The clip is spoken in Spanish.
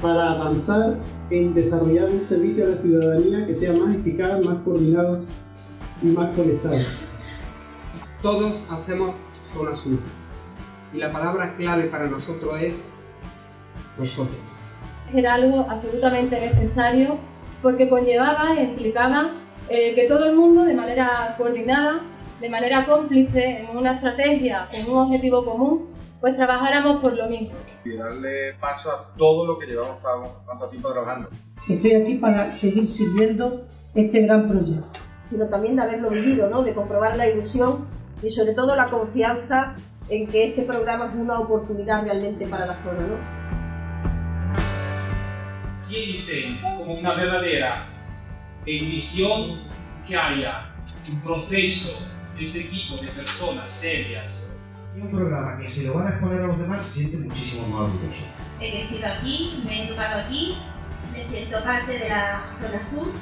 para avanzar en desarrollar un servicio a la ciudadanía que sea más eficaz, más coordinado y más conectado. Todos hacemos zona sur y la palabra clave para nosotros es nosotros. Era algo absolutamente necesario porque conllevaba e implicaba eh, que todo el mundo de manera coordinada, de manera cómplice, en una estrategia, con un objetivo común, pues trabajáramos por lo mismo. Y darle paso a todo lo que llevamos tanto tiempo trabajando. Estoy aquí para seguir siguiendo este gran proyecto. Sino también de haberlo vivido, ¿no? de comprobar la ilusión y sobre todo la confianza en que este programa es una oportunidad realmente para la zona. ¿no? Sienten como una verdadera visión que haya un proceso de este equipo de personas serias un programa que se lo van a exponer a los demás se siente muchísimo más orgulloso. He crecido aquí, me he educado aquí, me siento parte de la zona sur